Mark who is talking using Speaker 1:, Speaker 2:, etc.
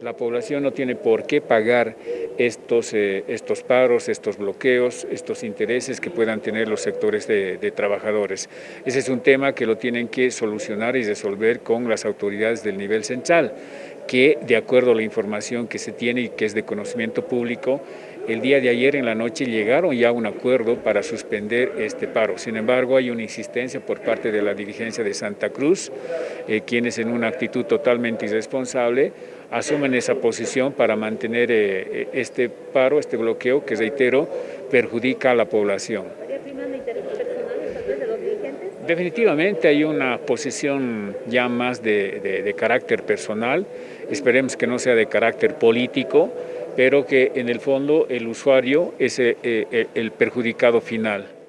Speaker 1: La población no tiene por qué pagar estos, eh, estos paros, estos bloqueos, estos intereses que puedan tener los sectores de, de, trabajadores. Ese es un tema que lo tienen que solucionar y resolver con las autoridades del nivel central, que de acuerdo a la información que se tiene y que es de conocimiento público, el día de ayer en la noche llegaron ya a un acuerdo para suspender este paro. Sin embargo, hay una insistencia por parte de la dirigencia de Santa Cruz, eh, quienes en una actitud totalmente irresponsable asumen esa posición para mantener eh, este paro, este bloqueo que, reitero, perjudica a la población. Definitivamente hay una posición ya más de, carácter personal, esperemos que no sea de carácter político, pero que en el fondo el usuario es eh, el perjudicado final.